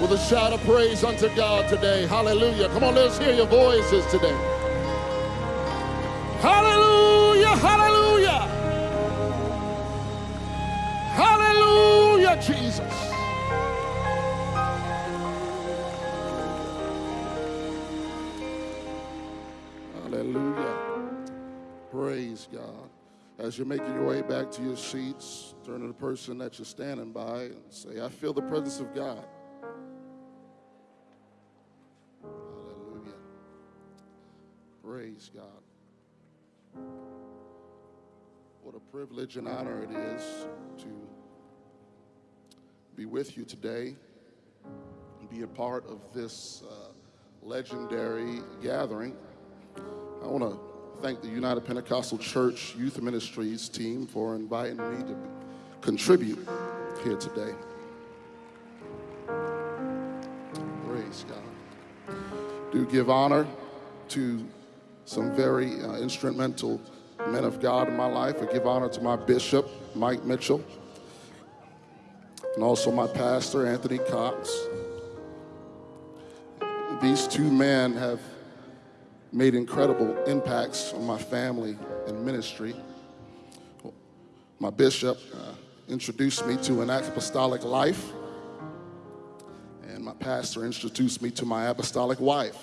with a shout of praise unto God today. Hallelujah. Come on, let's hear your voices today. Hallelujah, hallelujah. Hallelujah, Jesus. Hallelujah. Praise God. As you're making your way back to your seats, turn to the person that you're standing by and say, I feel the presence of God. Praise God. What a privilege and honor it is to be with you today and be a part of this uh, legendary gathering. I want to thank the United Pentecostal Church Youth Ministries team for inviting me to contribute here today. Praise God. Do give honor to some very uh, instrumental men of God in my life. I give honor to my bishop, Mike Mitchell, and also my pastor, Anthony Cox. These two men have made incredible impacts on my family and ministry. My bishop uh, introduced me to an apostolic life, and my pastor introduced me to my apostolic wife.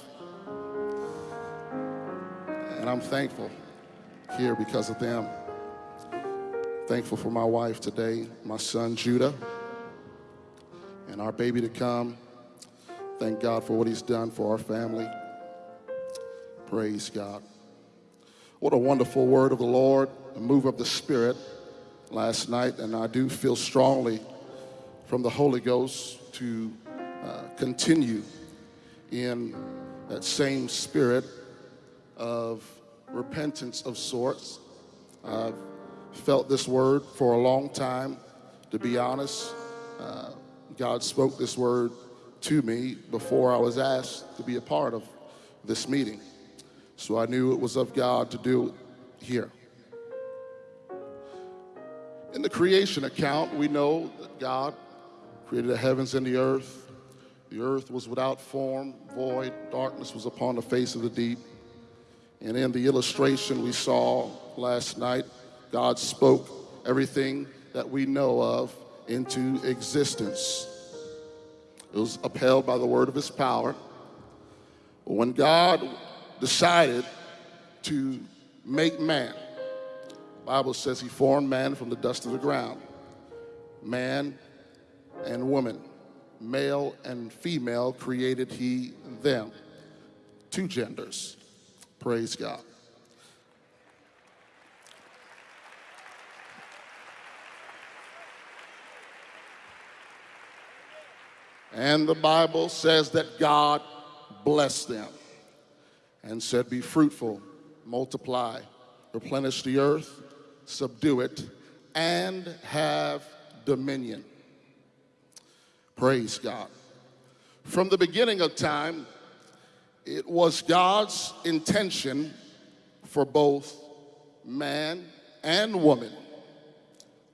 And I'm thankful here because of them. Thankful for my wife today, my son Judah, and our baby to come. Thank God for what he's done for our family. Praise God. What a wonderful word of the Lord, a move of the Spirit last night, and I do feel strongly from the Holy Ghost to uh, continue in that same spirit of repentance of sorts. I've felt this word for a long time, to be honest. Uh, God spoke this word to me before I was asked to be a part of this meeting. So I knew it was of God to do it here. In the creation account, we know that God created the heavens and the earth. The earth was without form, void, darkness was upon the face of the deep. And in the illustration we saw last night, God spoke everything that we know of into existence. It was upheld by the word of his power. When God decided to make man. The Bible says he formed man from the dust of the ground. Man and woman, male and female created he them. Two genders. Praise God. And the Bible says that God blessed them and said, Be fruitful, multiply, replenish the earth, subdue it, and have dominion. Praise God. From the beginning of time, it was God's intention for both man and woman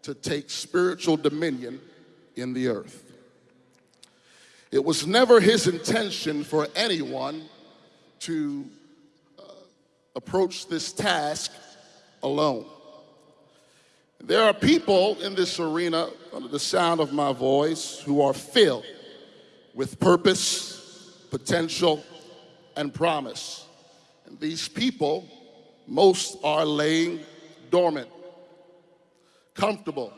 to take spiritual dominion in the earth. It was never his intention for anyone to uh, approach this task alone. There are people in this arena, under the sound of my voice, who are filled with purpose, potential, and promise. And these people, most are laying dormant, comfortable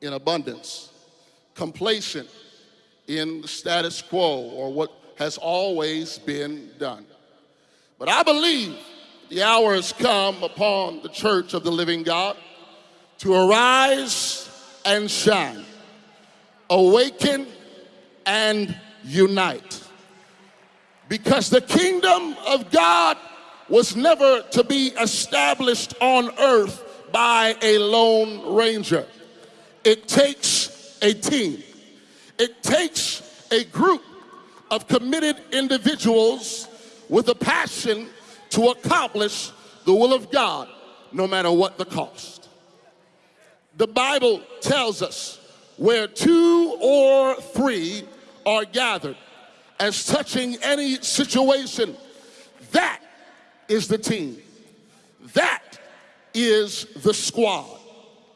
in abundance, complacent in the status quo or what has always been done. But I believe the hour has come upon the church of the living God to arise and shine, awaken and unite. Because the kingdom of God was never to be established on earth by a lone ranger. It takes a team. It takes a group of committed individuals with a passion to accomplish the will of God, no matter what the cost. The Bible tells us where two or three are gathered as touching any situation, that is the team. That is the squad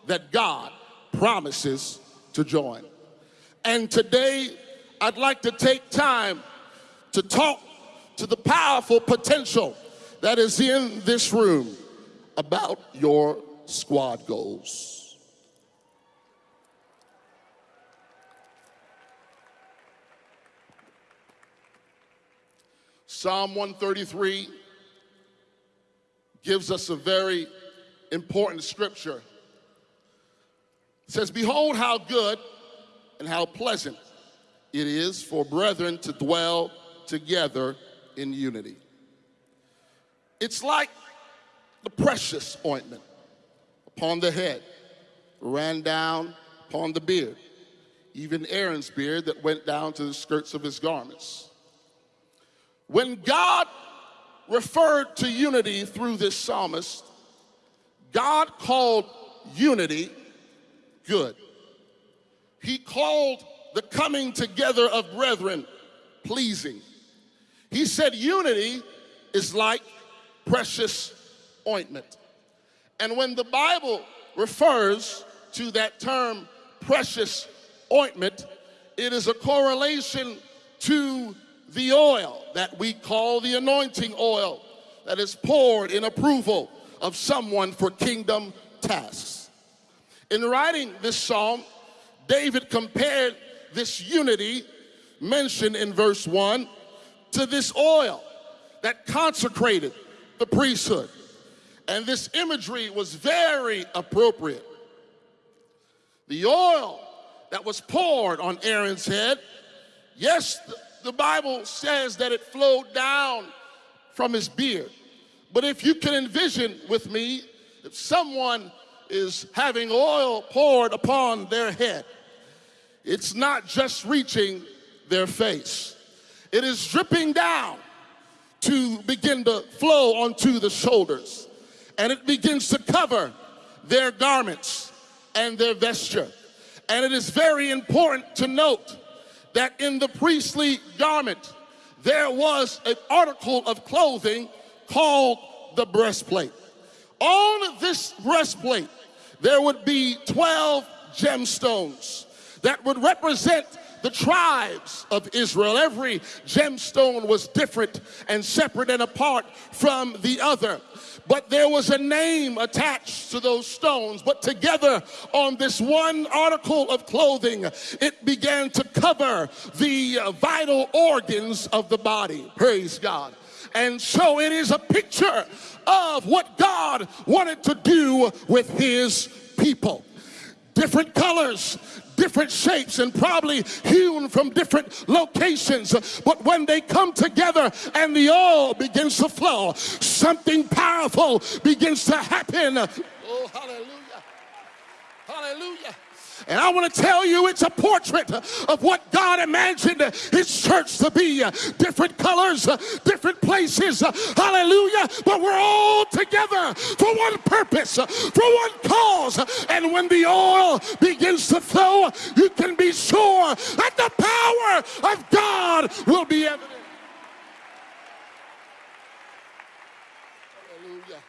that God promises to join. And today, I'd like to take time to talk to the powerful potential that is in this room about your squad goals. Psalm 133 gives us a very important scripture. It says, Behold, how good and how pleasant it is for brethren to dwell together in unity. It's like the precious ointment upon the head, ran down upon the beard, even Aaron's beard that went down to the skirts of his garments. When God referred to unity through this psalmist, God called unity good. He called the coming together of brethren pleasing. He said unity is like precious ointment. And when the Bible refers to that term precious ointment, it is a correlation to the oil that we call the anointing oil that is poured in approval of someone for kingdom tasks. In writing this psalm, David compared this unity mentioned in verse 1 to this oil that consecrated the priesthood. And this imagery was very appropriate. The oil that was poured on Aaron's head, yes, the Bible says that it flowed down from his beard. But if you can envision with me, if someone is having oil poured upon their head, it's not just reaching their face. It is dripping down to begin to flow onto the shoulders. And it begins to cover their garments and their vesture. And it is very important to note that in the priestly garment, there was an article of clothing called the breastplate. On this breastplate, there would be 12 gemstones that would represent the tribes of Israel. Every gemstone was different and separate and apart from the other. But there was a name attached to those stones. But together on this one article of clothing, it began to cover the vital organs of the body. Praise God. And so it is a picture of what God wanted to do with his people different colors, different shapes, and probably hewn from different locations. But when they come together and the oil begins to flow, something powerful begins to happen. Oh, hallelujah. Hallelujah. And I want to tell you, it's a portrait of what God imagined His church to be. Different colors, different places. Hallelujah. But we're all together for one purpose, for one cause. And when the oil begins to flow, you can be sure that the power of God will be evident. Hallelujah.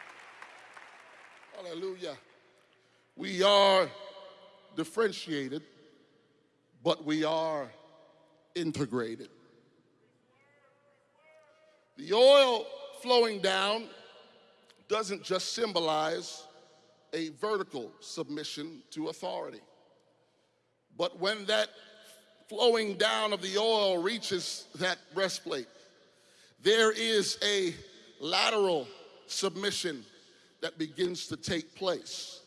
Hallelujah. We are differentiated, but we are integrated. The oil flowing down doesn't just symbolize a vertical submission to authority, but when that flowing down of the oil reaches that breastplate, there is a lateral submission that begins to take place.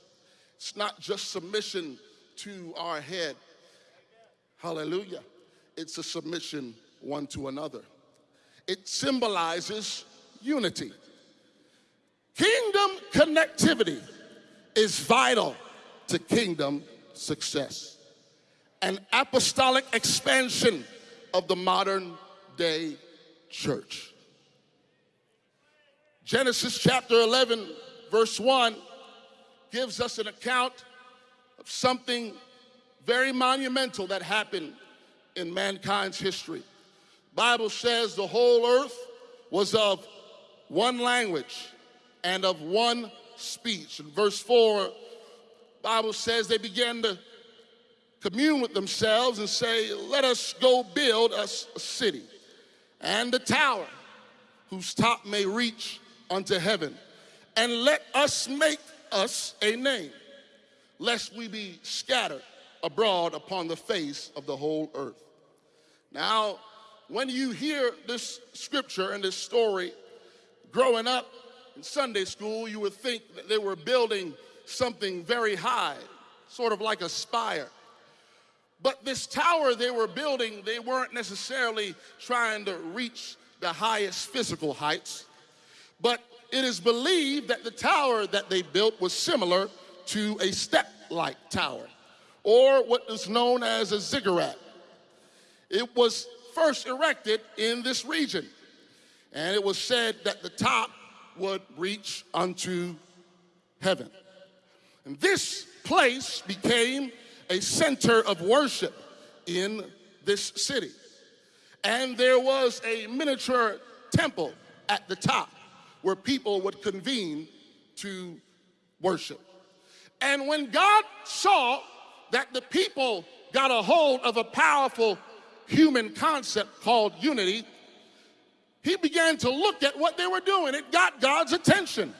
It's not just submission to our head. Hallelujah. It's a submission one to another. It symbolizes unity. Kingdom connectivity is vital to kingdom success. An apostolic expansion of the modern day church. Genesis chapter 11, verse 1 gives us an account of something very monumental that happened in mankind's history. Bible says the whole earth was of one language and of one speech. In verse 4, Bible says they began to commune with themselves and say, let us go build us a city and a tower whose top may reach unto heaven. And let us make us a name, lest we be scattered abroad upon the face of the whole earth. Now, when you hear this scripture and this story, growing up in Sunday school, you would think that they were building something very high, sort of like a spire. But this tower they were building, they weren't necessarily trying to reach the highest physical heights, but it is believed that the tower that they built was similar to a step-like tower, or what is known as a ziggurat. It was first erected in this region, and it was said that the top would reach unto heaven. And this place became a center of worship in this city. And there was a miniature temple at the top where people would convene to worship. And when God saw that the people got a hold of a powerful human concept called unity, he began to look at what they were doing. It got God's attention.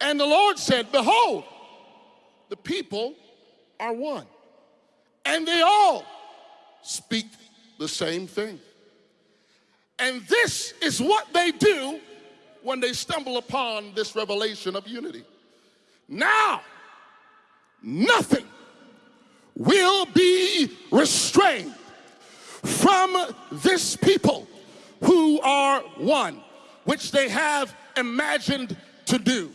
And the Lord said, Behold, the people are one. And they all speak the same thing. And this is what they do when they stumble upon this revelation of unity. Now, nothing will be restrained from this people who are one, which they have imagined to do.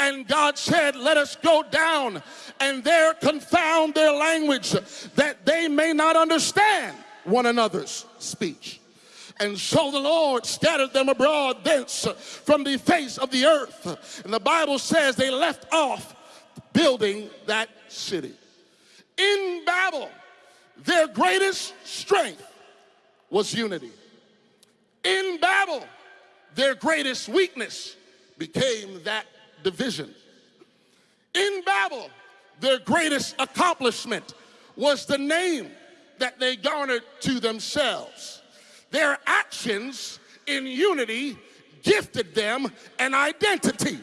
And God said, Let us go down and there confound their language that they may not understand one another's speech. And so the Lord scattered them abroad thence from the face of the earth. And the Bible says they left off building that city. In Babel, their greatest strength was unity. In Babel, their greatest weakness became that division. In Babel, their greatest accomplishment was the name that they garnered to themselves. Their actions in unity gifted them an identity,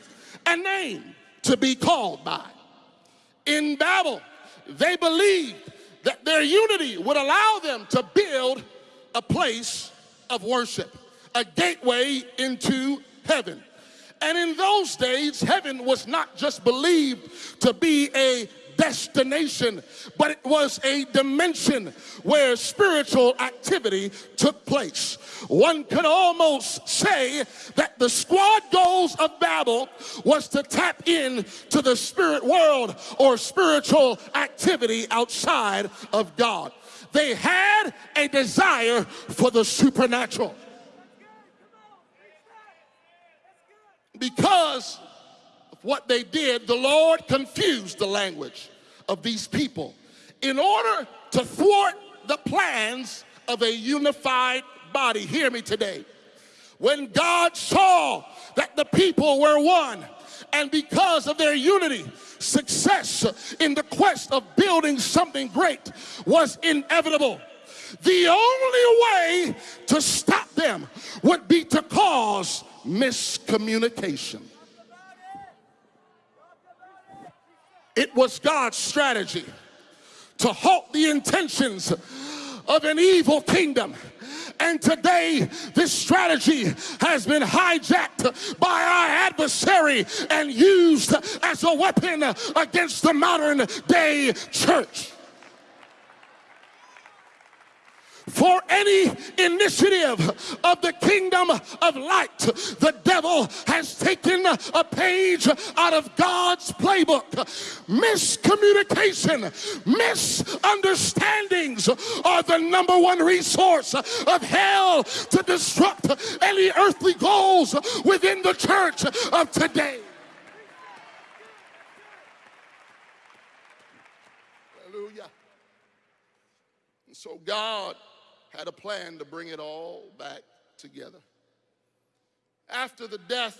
a name to be called by. In Babel, they believed that their unity would allow them to build a place of worship, a gateway into heaven. And in those days, heaven was not just believed to be a destination, but it was a dimension where spiritual activity took place. One could almost say that the squad goals of Babel was to tap in to the spirit world or spiritual activity outside of God. They had a desire for the supernatural. Because what they did, the Lord confused the language of these people in order to thwart the plans of a unified body. Hear me today. When God saw that the people were one, and because of their unity, success in the quest of building something great was inevitable. The only way to stop them would be to cause miscommunication. It was God's strategy to halt the intentions of an evil kingdom. And today, this strategy has been hijacked by our adversary and used as a weapon against the modern day church. For any initiative of the kingdom of light. The devil has taken a page out of God's playbook. Miscommunication, misunderstandings are the number one resource of hell to disrupt any earthly goals within the church of today. Hallelujah. So God had a plan to bring it all back together. After the death,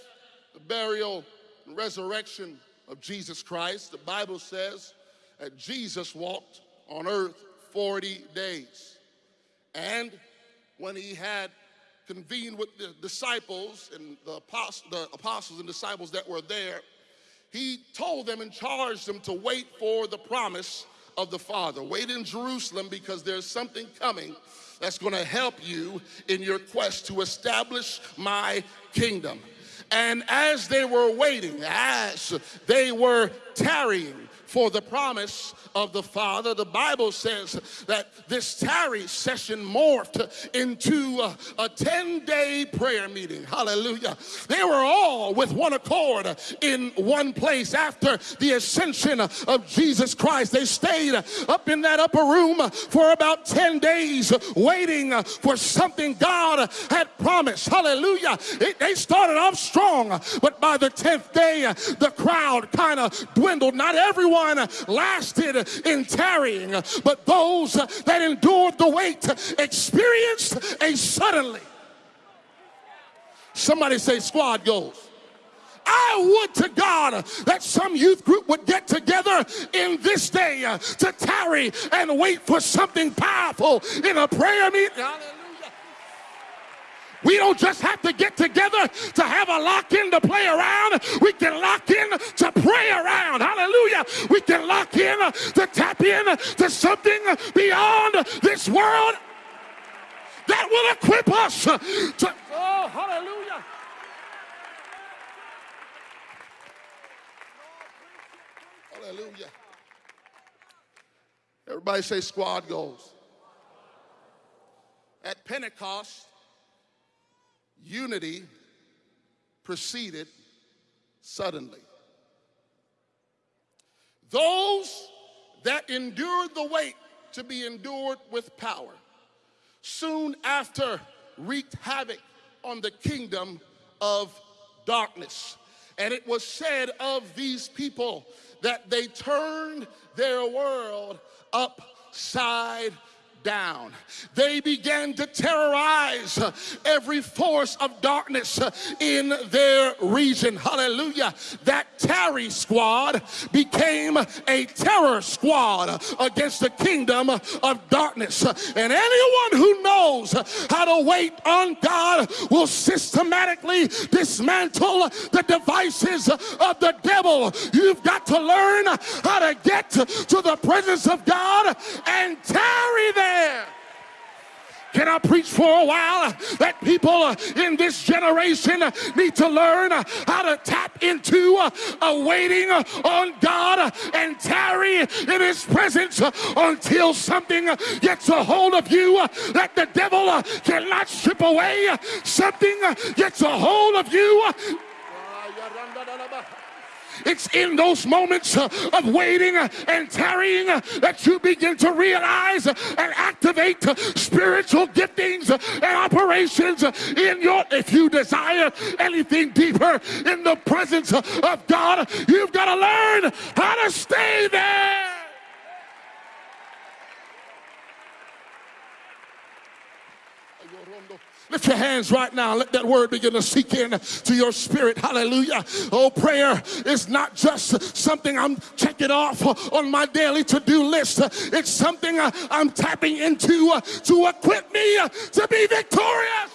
the burial, and resurrection of Jesus Christ, the Bible says that Jesus walked on earth 40 days. And when he had convened with the disciples and the apostles, the apostles and disciples that were there, he told them and charged them to wait for the promise of the Father. Wait in Jerusalem because there's something coming that's going to help you in your quest to establish my kingdom. And as they were waiting, as they were tarrying for the promise of the Father, the Bible says that this tarry session morphed into a, a 10 day prayer meeting. Hallelujah. They were all with one accord in one place after the ascension of Jesus Christ. They stayed up in that upper room for about 10 days waiting for something God had promised. Hallelujah. It, they started off strong, but by the 10th day, the crowd kind of dwindled. Not everyone lasted in tarrying, but those that endured the wait experienced a suddenly. Somebody say, squad goals. I would to God that some youth group would get together in this day to tarry and wait for something powerful in a prayer meeting. We don't just have to get together to have a lock in to play around. We can lock in to pray around. Hallelujah. We can lock in to tap in to something beyond this world that will equip us to. Oh, hallelujah. Hallelujah. Everybody say squad goals. At Pentecost, unity proceeded suddenly. Those that endured the wait to be endured with power soon after wreaked havoc on the kingdom of darkness. And it was said of these people that they turned their world upside down. They began to terrorize every force of darkness in their region. Hallelujah. That tarry squad became a terror squad against the kingdom of darkness. And anyone who knows how to wait on God will systematically dismantle the devices of the devil. You've got to learn how to get to the presence of God and tarry there Can I preach for a while that people uh, in this generation need to learn how to tap into uh, a waiting on God and tarry in His presence until something gets a hold of you uh, that the devil cannot strip away? Something gets a hold of you. It's in those moments uh, of waiting uh, and tarrying uh, that you begin to realize and activate spiritual giftings and operations in your, if you desire anything deeper in the presence of God, you've got to learn how to stay there. Lift your hands right now. Let that word begin to seek in to your spirit. Hallelujah. Oh, prayer is not just something I'm checking off on my daily to do list, it's something I'm tapping into to equip me to be victorious.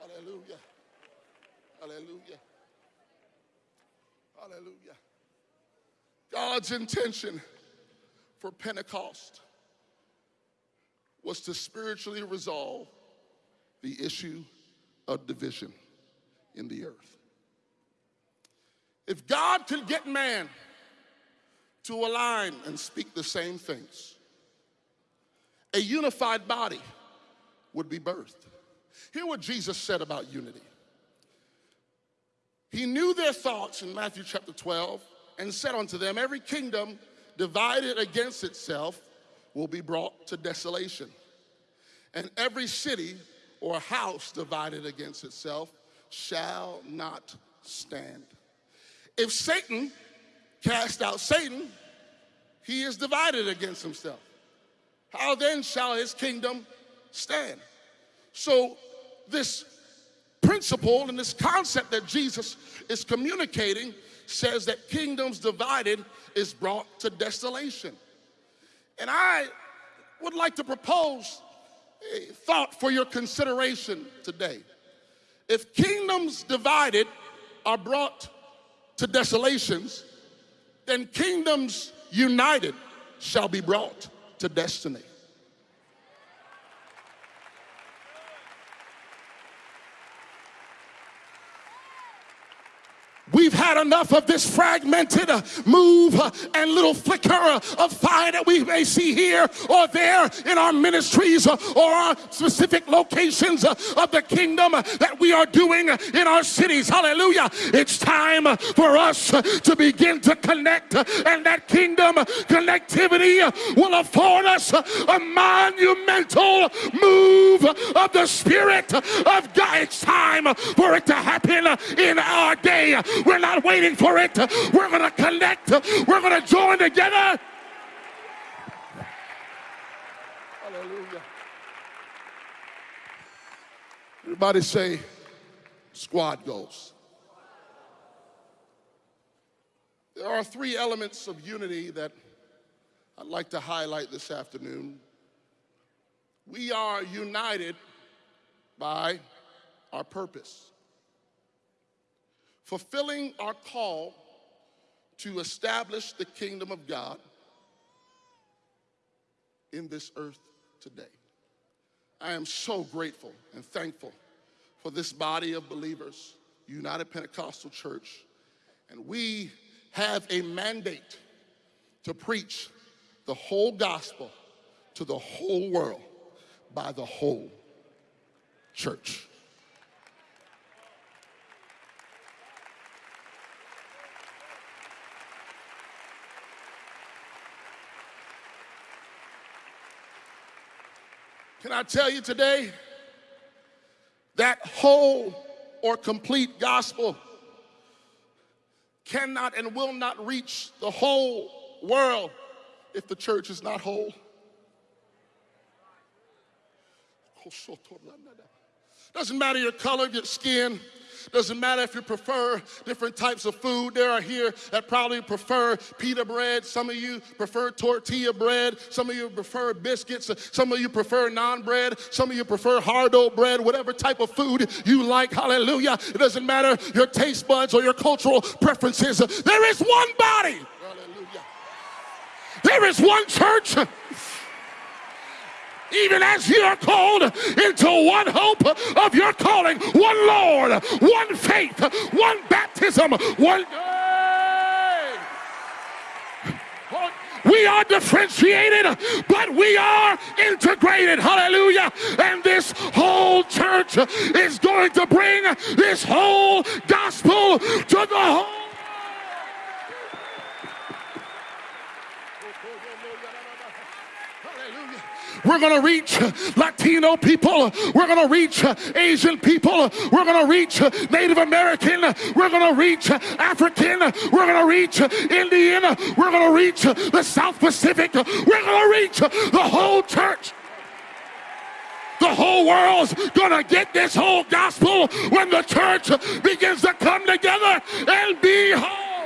Hallelujah. Hallelujah. Hallelujah. God's intention for Pentecost was to spiritually resolve the issue of division in the earth. If God could get man to align and speak the same things, a unified body would be birthed. Hear what Jesus said about unity. He knew their thoughts in Matthew chapter 12 and said unto them, Every kingdom divided against itself will be brought to desolation. And every city or house divided against itself shall not stand. If Satan cast out Satan, he is divided against himself. How then shall his kingdom stand? So, this principle and this concept that Jesus is communicating says that kingdoms divided is brought to desolation. And I would like to propose a thought for your consideration today. If kingdoms divided are brought to desolations, then kingdoms united shall be brought to destiny. We've had enough of this fragmented uh, move uh, and little flicker of fire that we may see here or there in our ministries uh, or our specific locations uh, of the kingdom uh, that we are doing uh, in our cities. Hallelujah. It's time for us to begin to connect, and that kingdom connectivity will afford us a monumental move of the Spirit of God. It's time for it to happen in our day. We're not waiting for it. We're going to connect. We're going to join together. Hallelujah. Everybody say, squad goals. There are three elements of unity that I'd like to highlight this afternoon. We are united by our purpose fulfilling our call to establish the kingdom of God in this earth today. I am so grateful and thankful for this body of believers, United Pentecostal Church, and we have a mandate to preach the whole gospel to the whole world by the whole church. Can I tell you today that whole or complete gospel cannot and will not reach the whole world if the church is not whole? Doesn't matter your color, your skin, doesn't matter if you prefer different types of food. There are here that probably prefer pita bread. Some of you prefer tortilla bread. Some of you prefer biscuits. Some of you prefer naan bread. Some of you prefer hard dough bread. Whatever type of food you like, hallelujah. It doesn't matter your taste buds or your cultural preferences. There is one body. Hallelujah. There is one church even as you are called into one hope of your calling, one Lord, one faith, one baptism, one. We are differentiated, but we are integrated. Hallelujah. And this whole church is going to bring this whole gospel to the whole. We're going to reach Latino people. We're going to reach Asian people. We're going to reach Native American. We're going to reach African. We're going to reach Indian. We're going to reach the South Pacific. We're going to reach the whole church. The whole world's gonna get this whole gospel when the church begins to come together and be whole.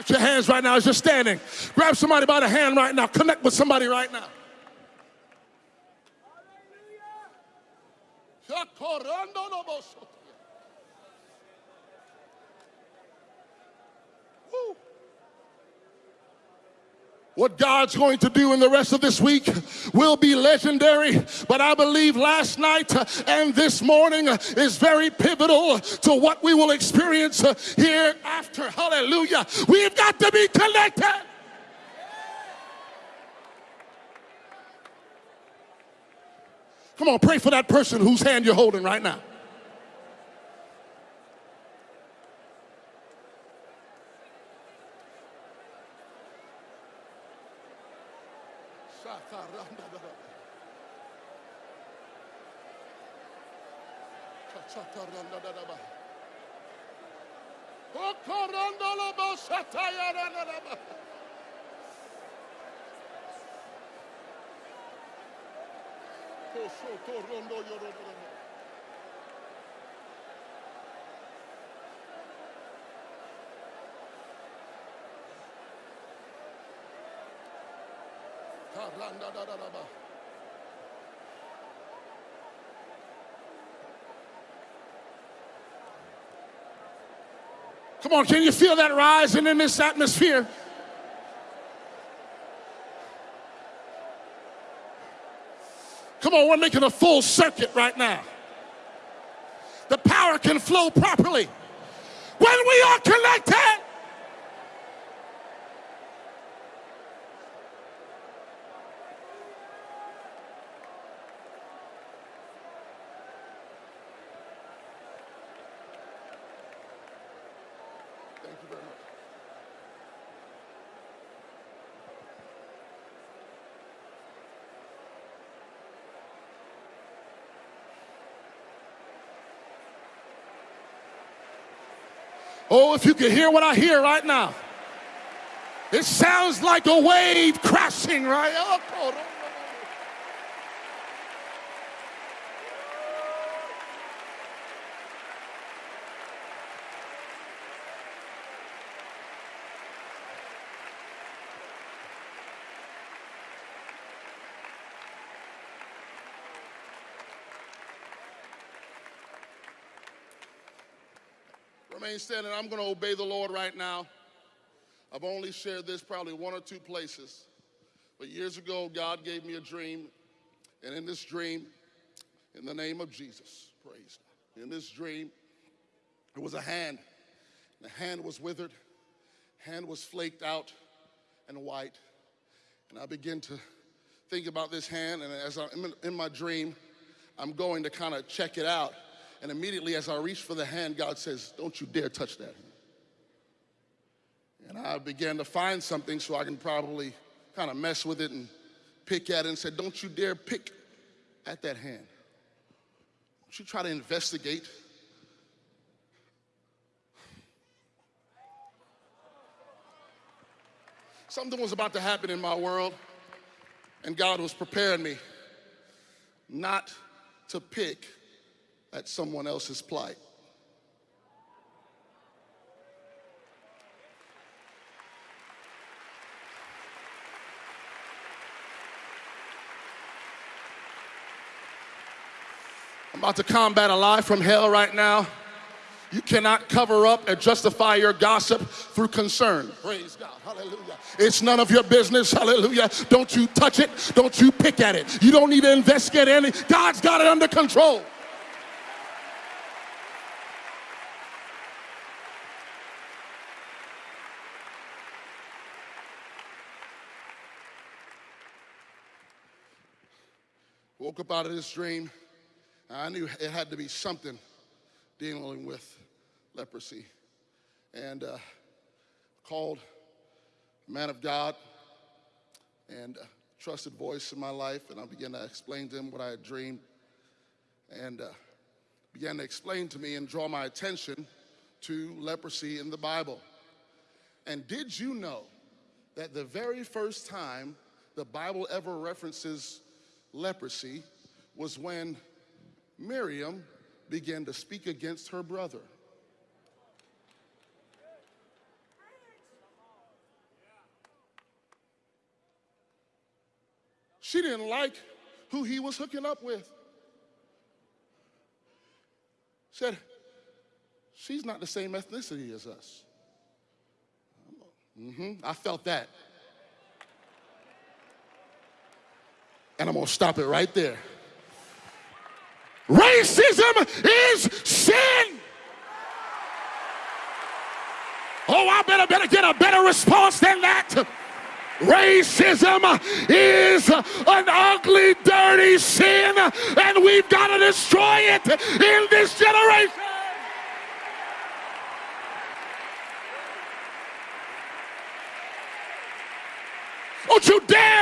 Lift your hands right now as you're standing. Grab somebody by the hand right now. Connect with somebody right now. Woo. What God's going to do in the rest of this week will be legendary. But I believe last night and this morning is very pivotal to what we will experience here after. Hallelujah. We've got to be connected. Come on, pray for that person whose hand you're holding right now. Come on, can you feel that rising in this atmosphere? Come on, we're making a full circuit right now. The power can flow properly. When we are connected, Thank you very much. Oh, if you could hear what I hear right now. It sounds like a wave crashing, right? Oh, Remain standing. I'm going to obey the Lord right now. I've only shared this probably one or two places. But years ago, God gave me a dream. And in this dream, in the name of Jesus, praise God. In this dream, there was a hand. The hand was withered, hand was flaked out and white. And I begin to think about this hand. And as I'm in my dream, I'm going to kind of check it out. And immediately as I reach for the hand, God says, Don't you dare touch that. And I began to find something so I can probably kind of mess with it and pick at it and said, Don't you dare pick at that hand. Don't you try to investigate. Something was about to happen in my world, and God was preparing me not to pick at someone else's plight. I'm about to combat a lie from hell right now. You cannot cover up and justify your gossip through concern. Praise God. Hallelujah. It's none of your business. Hallelujah. Don't you touch it. Don't you pick at it. You don't need to investigate any. God's got it under control. Woke up out of this dream. I knew it had to be something dealing with leprosy. And uh, called a man of God and trusted voice in my life, and I began to explain to him what I had dreamed. And uh, began to explain to me and draw my attention to leprosy in the Bible. And did you know that the very first time the Bible ever references leprosy was when Miriam began to speak against her brother? She didn't like who he was hooking up with. Said, she's not the same ethnicity as us. hmm I felt that. And I'm gonna stop it right there. Racism is sin. Oh, I better better get a better response than that. Racism is an ugly, dirty sin, and we've got to destroy it in this generation. Don't you dare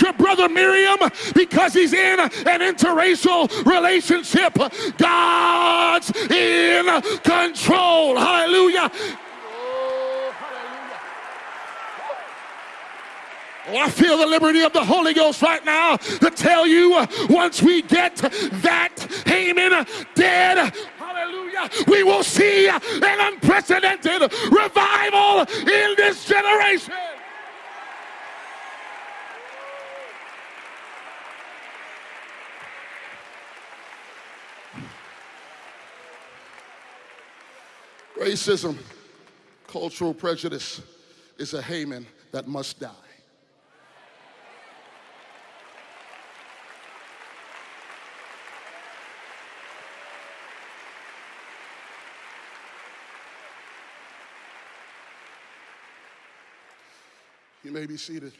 your brother Miriam because he's in an interracial relationship. God's in control. Hallelujah. Oh, I feel the liberty of the Holy Ghost right now to tell you uh, once we get that Haman dead, hallelujah, we will see an unprecedented revival in this generation. Racism, cultural prejudice is a Haman that must die. You may be seated.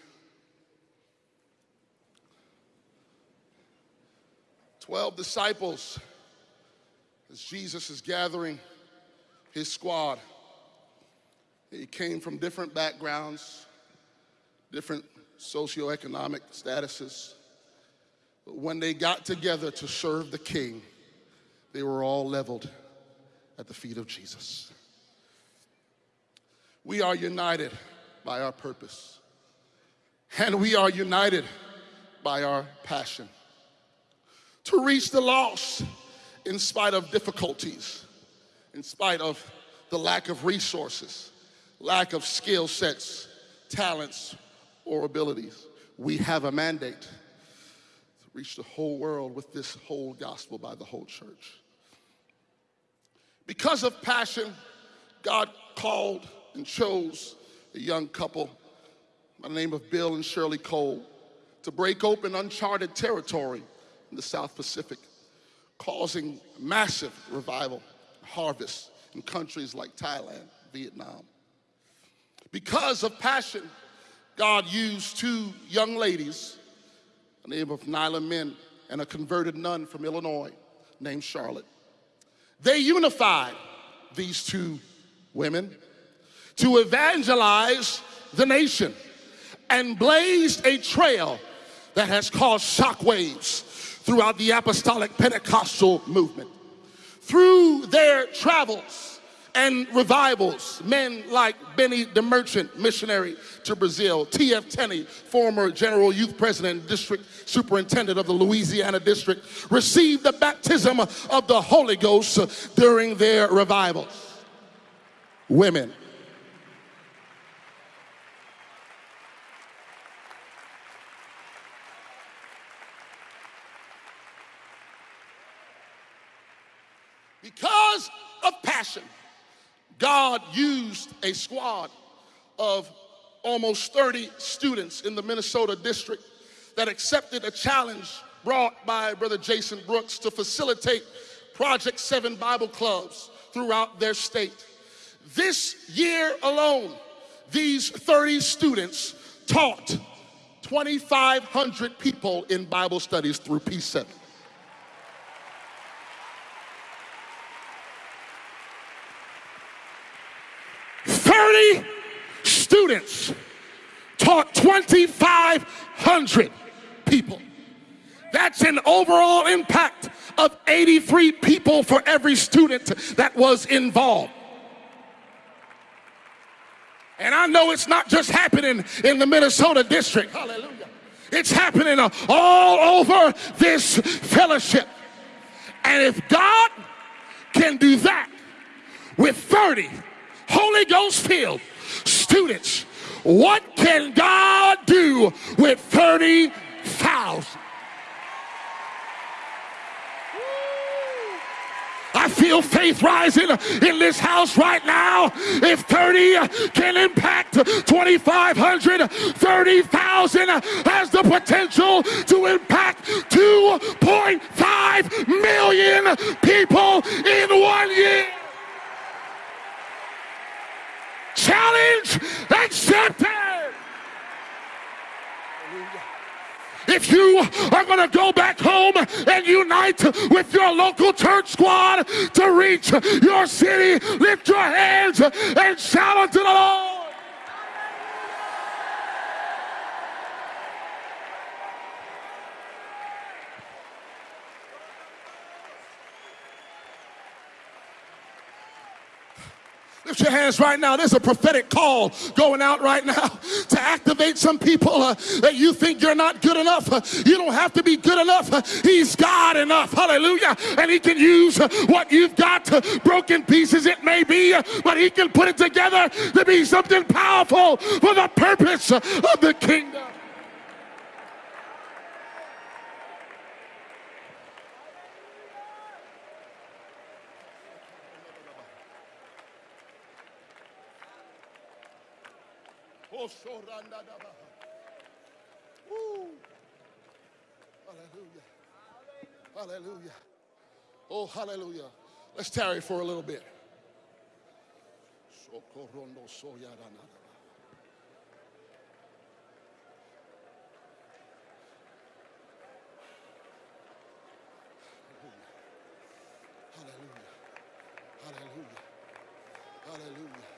12 disciples as Jesus is gathering his squad. He came from different backgrounds, different socioeconomic statuses. But when they got together to serve the king, they were all leveled at the feet of Jesus. We are united by our purpose. And we are united by our passion. To reach the lost in spite of difficulties, in spite of the lack of resources, lack of skill sets, talents, or abilities. We have a mandate to reach the whole world with this whole gospel by the whole church. Because of passion, God called and chose a young couple by the name of Bill and Shirley Cole to break open uncharted territory in the South Pacific, causing massive revival, harvest in countries like Thailand, Vietnam. Because of passion, God used two young ladies, the name of Nyla Min and a converted nun from Illinois named Charlotte. They unified these two women to evangelize the nation and blazed a trail that has caused shockwaves throughout the apostolic Pentecostal movement. Through their travels and revivals, men like Benny DeMerchant, missionary to Brazil, T.F. Tenney, former general youth president, district superintendent of the Louisiana district, received the baptism of the Holy Ghost during their revivals. Women Because of passion, God used a squad of almost 30 students in the Minnesota district that accepted a challenge brought by Brother Jason Brooks to facilitate Project 7 Bible clubs throughout their state. This year alone, these 30 students taught 2,500 people in Bible studies through P7. 30 students taught 2,500 people. That's an overall impact of 83 people for every student that was involved. And I know it's not just happening in the Minnesota district. Hallelujah. It's happening all over this fellowship. And if God can do that with 30 Holy Ghost filled students. What can God do with 30,000? I feel faith rising in this house right now. If 30 can impact 2,500, 30,000 has the potential to impact 2.5 million people in one year. Challenge accepted. If you are going to go back home and unite with your local church squad to reach your city, lift your hands and shout unto the Lord. Lift your hands right now. There's a prophetic call going out right now to activate some people uh, that you think you're not good enough. Uh, you don't have to be good enough. Uh, he's God enough. Hallelujah. And He can use uh, what you've got, uh, broken pieces it may be, uh, but He can put it together to be something powerful for the purpose of the kingdom. Woo. Hallelujah. Hallelujah. Oh, hallelujah. Let's tarry for a little bit. Hallelujah. Hallelujah. Hallelujah.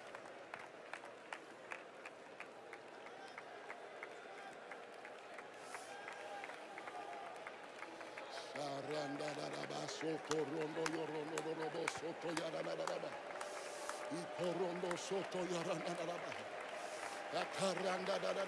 Soto rondo yorondo do do bo soto yarana da da ba. Iporondo soto yarana da da ba. Akaranda da da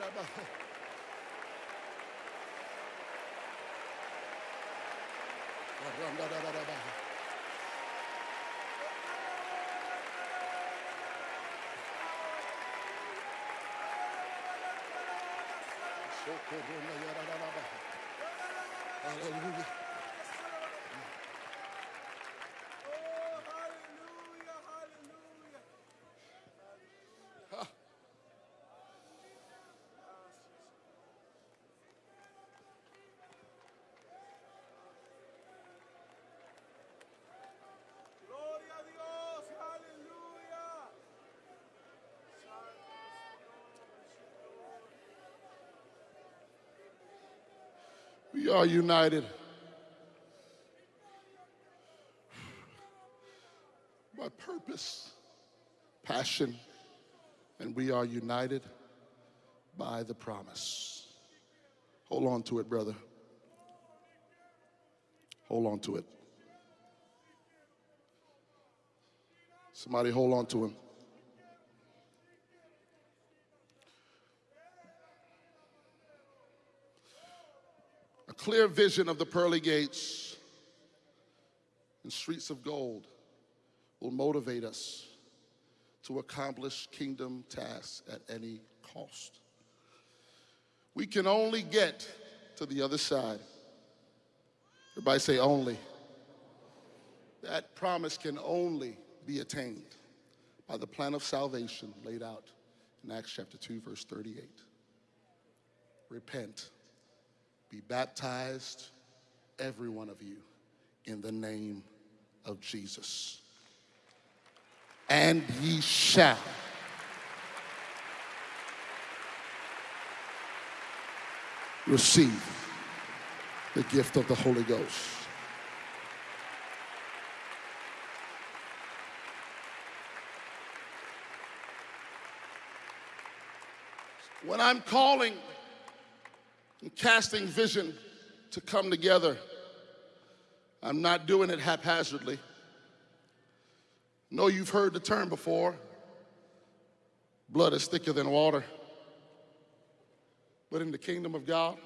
We are united by purpose, passion, and we are united by the promise. Hold on to it, brother. Hold on to it. Somebody hold on to him. Clear vision of the pearly gates and streets of gold will motivate us to accomplish kingdom tasks at any cost. We can only get to the other side. Everybody say only. That promise can only be attained by the plan of salvation laid out in Acts chapter 2, verse 38. Repent, be baptized, every one of you, in the name of Jesus. And ye shall receive the gift of the Holy Ghost. When I'm calling and casting vision to come together, I'm not doing it haphazardly. No, you've heard the term before blood is thicker than water. But in the kingdom of God,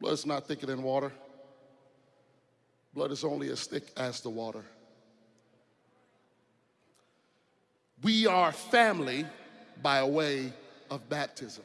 blood is not thicker than water. Blood is only as thick as the water. We are family by way of baptism.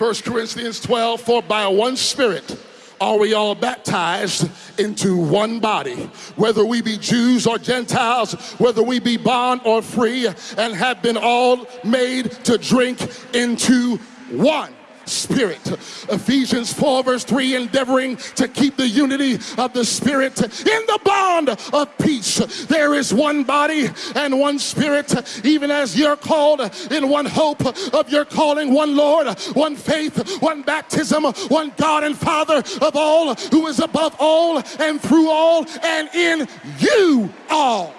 First Corinthians 12, for by one spirit are we all baptized into one body, whether we be Jews or Gentiles, whether we be bond or free, and have been all made to drink into one spirit. Ephesians 4 verse 3, endeavoring to keep the unity of the spirit in the bond of peace. There is one body and one spirit, even as you're called in one hope of your calling, one Lord, one faith, one baptism, one God and Father of all, who is above all and through all and in you all.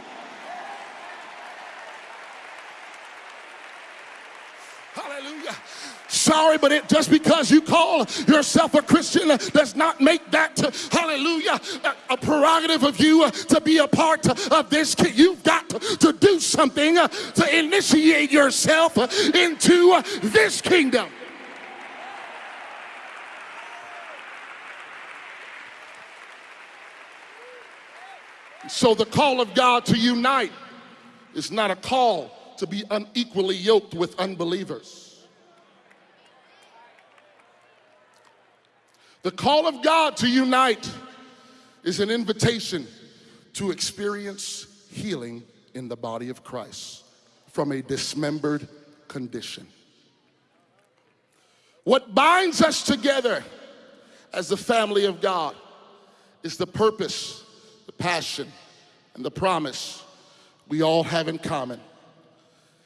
Sorry, but it just because you call yourself a Christian does not make that, hallelujah, a, a prerogative of you to be a part of this. You've got to do something to initiate yourself into this kingdom. So the call of God to unite is not a call to be unequally yoked with unbelievers. The call of God to unite is an invitation to experience healing in the body of Christ from a dismembered condition. What binds us together as the family of God is the purpose, the passion, and the promise we all have in common.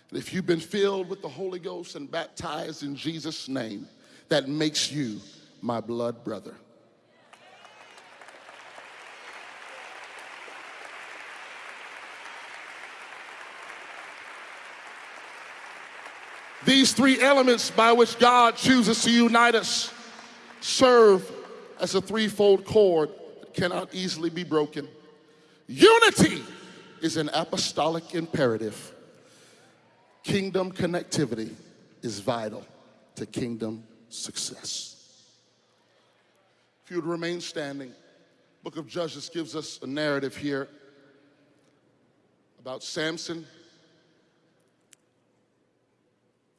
And if you've been filled with the Holy Ghost and baptized in Jesus' name, that makes you my blood brother. These three elements by which God chooses to unite us serve as a threefold cord that cannot easily be broken. Unity is an apostolic imperative. Kingdom connectivity is vital to kingdom success. If you would remain standing, book of Judges gives us a narrative here about Samson.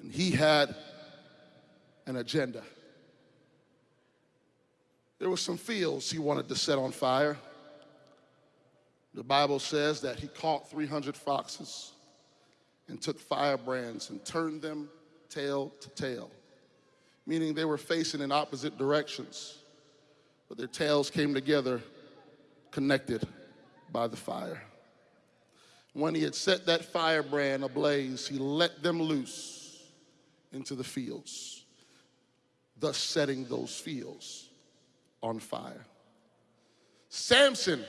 And he had an agenda. There were some fields he wanted to set on fire. The Bible says that he caught 300 foxes and took firebrands and turned them tail to tail, meaning they were facing in opposite directions, but their tails came together, connected by the fire. When he had set that firebrand ablaze, he let them loose into the fields, thus setting those fields on fire. Samson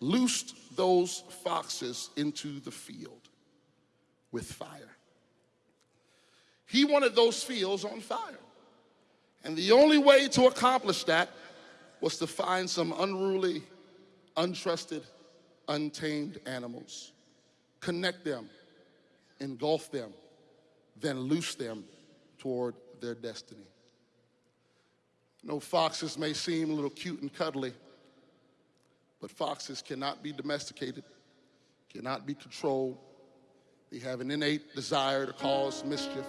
loosed those foxes into the field with fire. He wanted those fields on fire. And the only way to accomplish that was to find some unruly, untrusted, untamed animals, connect them, engulf them, then loose them toward their destiny. No foxes may seem a little cute and cuddly, but foxes cannot be domesticated, cannot be controlled. They have an innate desire to cause mischief.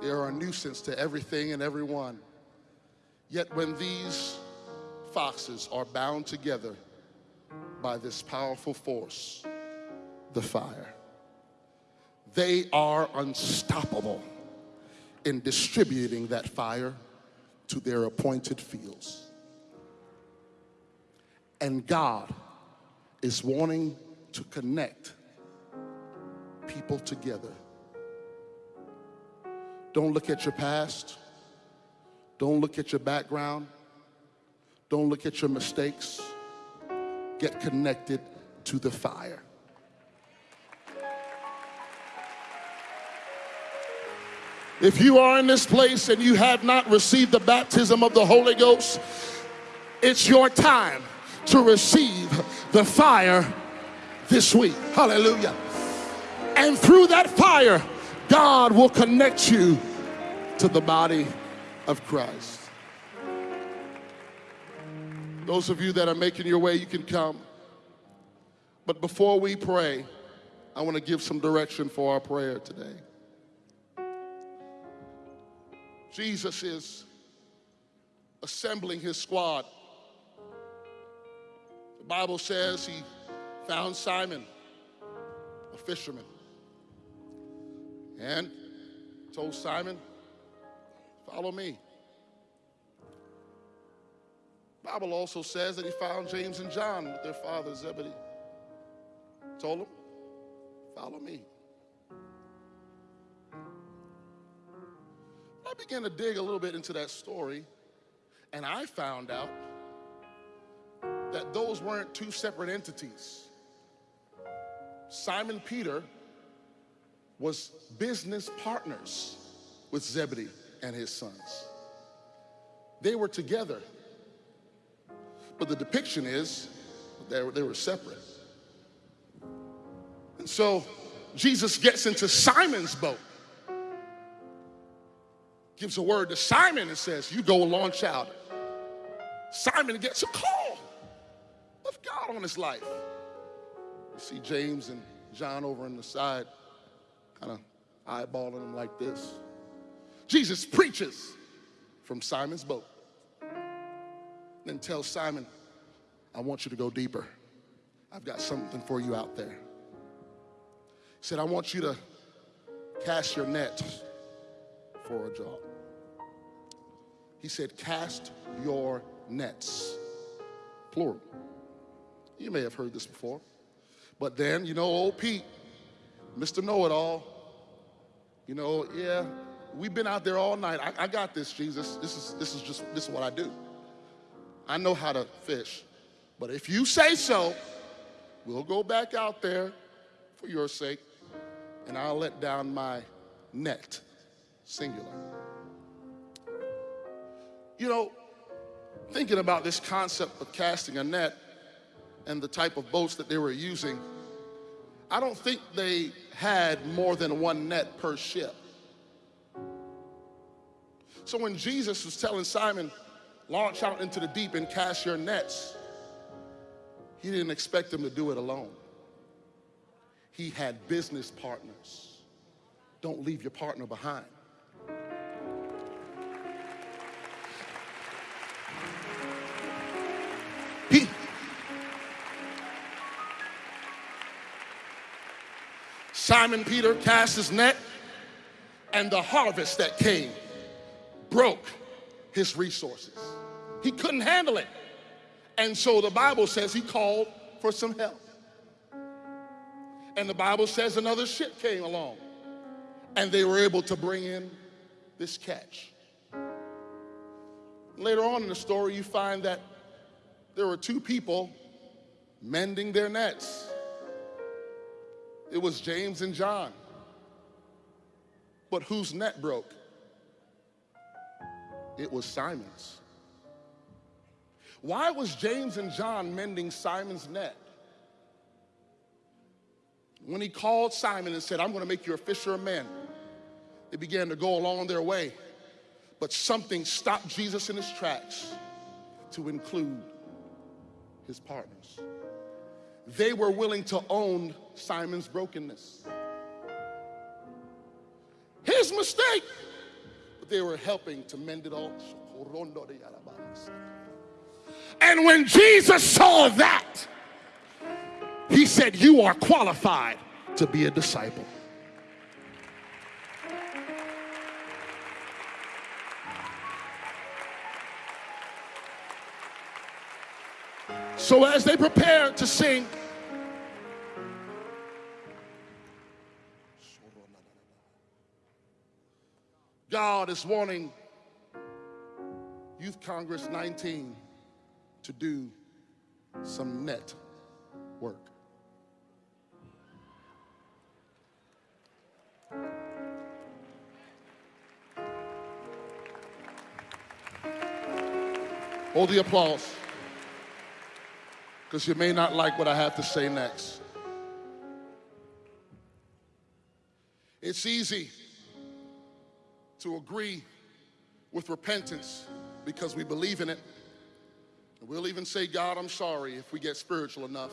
They are a nuisance to everything and everyone. Yet when these foxes are bound together by this powerful force, the fire, they are unstoppable in distributing that fire to their appointed fields. And God is wanting to connect people together. Don't look at your past. Don't look at your background. Don't look at your mistakes. Get connected to the fire. If you are in this place and you have not received the baptism of the Holy Ghost, it's your time to receive the fire this week. Hallelujah. And through that fire, God will connect you to the body of Christ. Those of you that are making your way, you can come. But before we pray, I want to give some direction for our prayer today. Jesus is assembling his squad The Bible says he found Simon, a fisherman, and told Simon, follow me. Bible also says that he found James and John with their father Zebedee. Told them, follow me. I began to dig a little bit into that story, and I found out that those weren't two separate entities. Simon Peter was business partners with Zebedee and his sons. They were together, but the depiction is they were, they were separate. And so Jesus gets into Simon's boat, gives a word to Simon and says, You go launch out. Simon gets a call of God on his life. You see James and John over on the side, kind of eyeballing him like this. Jesus preaches from Simon's boat. Then tells Simon, I want you to go deeper. I've got something for you out there. He said, I want you to cast your net for a job. He said, Cast your nets, plural. You may have heard this before. But then, you know, old Pete, Mr. Know It All, you know, yeah, we've been out there all night. I, I got this, Jesus. This is, this is just, this is what I do. I know how to fish. But if you say so, we'll go back out there for your sake, and I'll let down my net, singular. You know, thinking about this concept of casting a net and the type of boats that they were using, I don't think they had more than one net per ship. So when Jesus was telling Simon, launch out into the deep and cast your nets, he didn't expect them to do it alone. He had business partners. Don't leave your partner behind. He, Simon Peter cast his net, and the harvest that came broke his resources. He couldn't handle it. And so the Bible says he called for some help. And the Bible says another ship came along, and they were able to bring in this catch. Later on in the story, you find that there were two people mending their nets. It was James and John. But whose net broke? It was Simon's. Why was James and John mending Simon's net? When he called Simon and said, I'm going to make you a fisher of men, they began to go along their way. But something stopped Jesus in his tracks to include his partners. They were willing to own Simon's brokenness. His mistake, they were helping to mend it all. And when Jesus saw that, he said, You are qualified to be a disciple. So as they prepare to sing, God is wanting Youth Congress 19 to do some net work. Hold the applause, because you may not like what I have to say next. It's easy to agree with repentance because we believe in it. We'll even say, God, I'm sorry if we get spiritual enough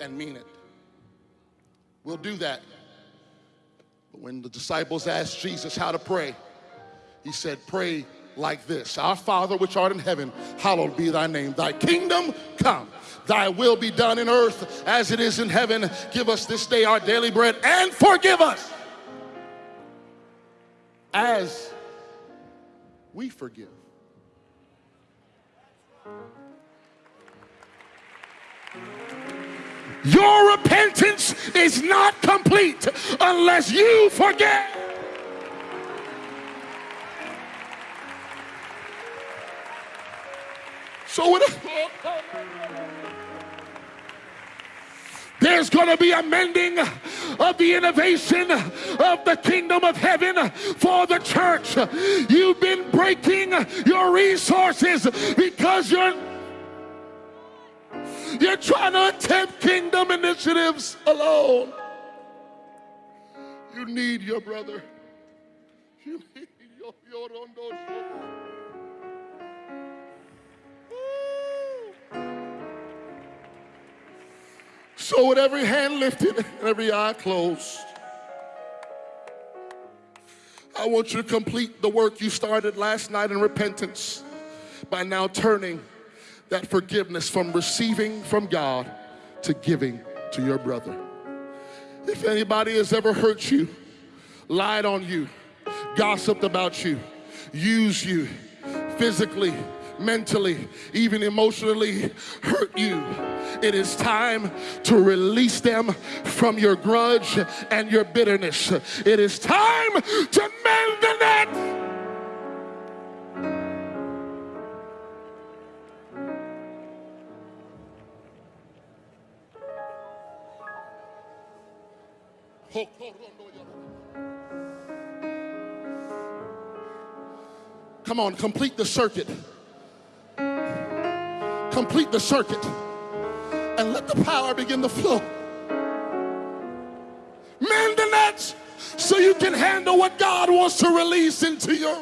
and mean it. We'll do that. But when the disciples asked Jesus how to pray, he said, Pray like this Our Father which art in heaven, hallowed be thy name. Thy kingdom come. Thy will be done in earth as it is in heaven. Give us this day our daily bread and forgive us as we forgive. Your repentance is not complete unless you forget. So when There's going to be a mending of the innovation of the kingdom of heaven for the church. You've been breaking your resources because you're you're trying to attempt kingdom initiatives alone. You need your brother. You need your, your So, with every hand lifted and every eye closed, I want you to complete the work you started last night in repentance by now turning that forgiveness from receiving from God to giving to your brother. If anybody has ever hurt you, lied on you, gossiped about you, used you physically, mentally, even emotionally hurt you, it is time to release them from your grudge and your bitterness. It is time to mend the net. Come on, complete the circuit. Complete the circuit and let the power begin to flow. Mend the nets so you can handle what God wants to release into your.